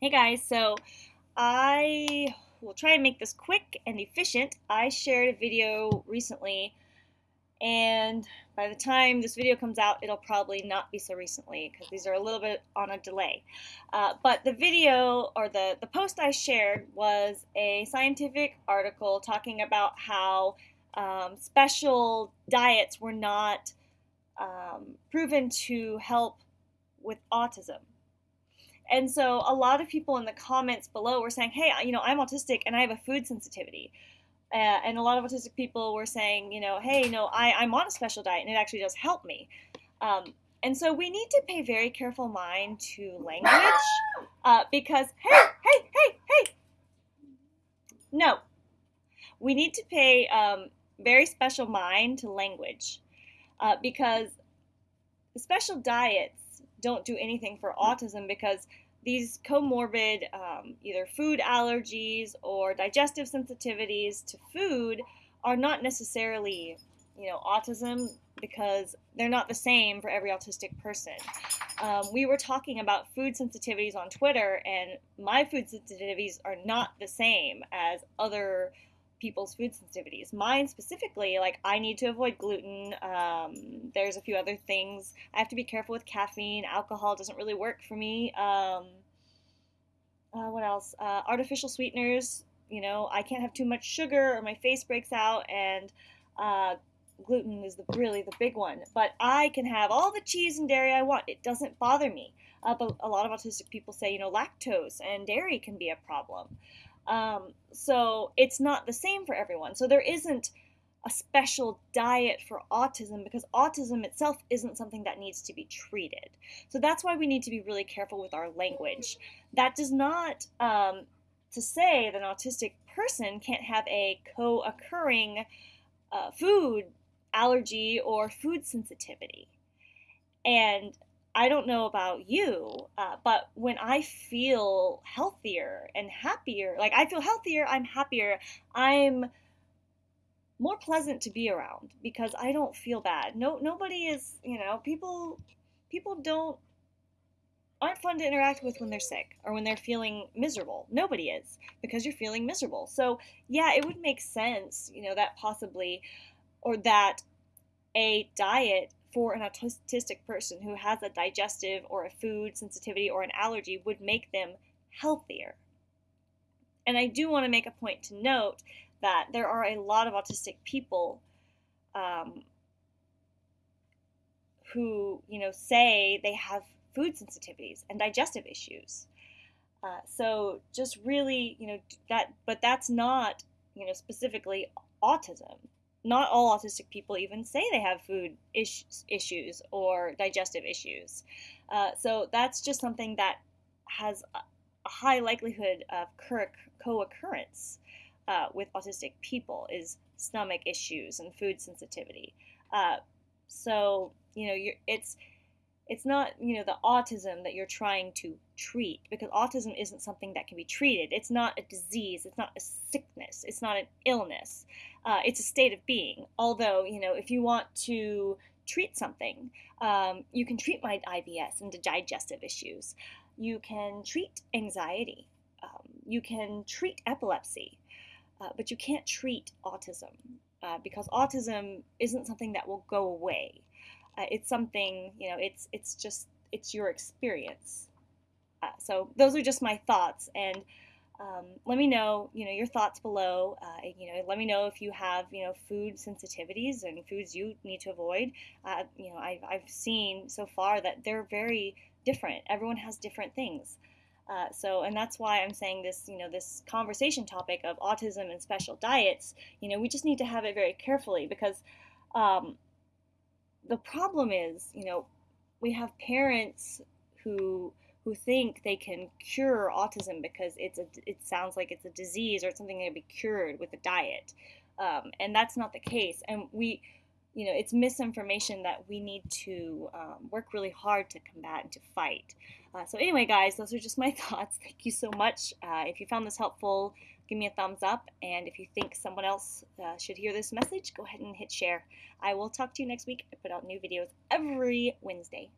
Hey guys, so I will try and make this quick and efficient. I shared a video recently, and by the time this video comes out, it'll probably not be so recently because these are a little bit on a delay. Uh, but the video or the, the post I shared was a scientific article talking about how um, special diets were not um, proven to help with autism. And so a lot of people in the comments below were saying, hey, you know, I'm autistic and I have a food sensitivity. Uh, and a lot of autistic people were saying, you know, hey, no, I, I'm on a special diet and it actually does help me. Um, and so we need to pay very careful mind to language uh, because, hey, hey, hey, hey, no. We need to pay um, very special mind to language uh, because special diets don't do anything for autism because these comorbid um, either food allergies or digestive sensitivities to food are not necessarily you know autism because they're not the same for every autistic person. Um, we were talking about food sensitivities on twitter and my food sensitivities are not the same as other people's food sensitivities. Mine specifically, like I need to avoid gluten. Um, there's a few other things. I have to be careful with caffeine. Alcohol doesn't really work for me. Um, uh, what else? Uh, artificial sweeteners. You know, I can't have too much sugar or my face breaks out. And uh, gluten is the, really the big one. But I can have all the cheese and dairy I want. It doesn't bother me. Uh, but a lot of autistic people say, you know, lactose and dairy can be a problem. Um, so it's not the same for everyone. So there isn't a special diet for autism because autism itself isn't something that needs to be treated. So that's why we need to be really careful with our language. That does not um, to say that an autistic person can't have a co occurring uh, food allergy or food sensitivity. And I don't know about you, uh, but when I feel healthier and happier, like I feel healthier, I'm happier, I'm more pleasant to be around because I don't feel bad. No, nobody is, you know, people, people don't aren't fun to interact with when they're sick or when they're feeling miserable. Nobody is because you're feeling miserable. So yeah, it would make sense, you know, that possibly or that a diet for an autistic person who has a digestive or a food sensitivity or an allergy would make them healthier. And I do want to make a point to note that there are a lot of autistic people um, who, you know, say they have food sensitivities and digestive issues. Uh, so just really, you know, that, but that's not, you know, specifically autism not all autistic people even say they have food is- issues or digestive issues. Uh, so that's just something that has a high likelihood of co-occurrence uh, with autistic people is stomach issues and food sensitivity. Uh, so you know, it's it's not you know the autism that you're trying to treat because autism isn't something that can be treated. It's not a disease. It's not a sickness. It's not an illness. Uh, it's a state of being. Although you know if you want to treat something um, you can treat my ibs and digestive issues. You can treat anxiety. Um, you can treat epilepsy. Uh, but you can't treat autism uh, because autism isn't something that will go away uh, it's something you know it's it's just it's your experience. Uh, so those are just my thoughts and um, let me know you know your thoughts below uh, you know let me know if you have you know food sensitivities and foods you need to avoid. Uh, you know I've, I've seen so far that they're very different. Everyone has different things. Uh, so, and that's why I'm saying this, you know, this conversation topic of autism and special diets, you know, we just need to have it very carefully because um, the problem is, you know, we have parents who who think they can cure autism because it's a it sounds like it's a disease or it's something that can be cured with a diet, um, and that's not the case. And we, you know, it's misinformation that we need to um, work really hard to combat and to fight. Uh, so anyway, guys, those are just my thoughts. Thank you so much. Uh, if you found this helpful, give me a thumbs up. And if you think someone else uh, should hear this message, go ahead and hit share. I will talk to you next week. I put out new videos every Wednesday.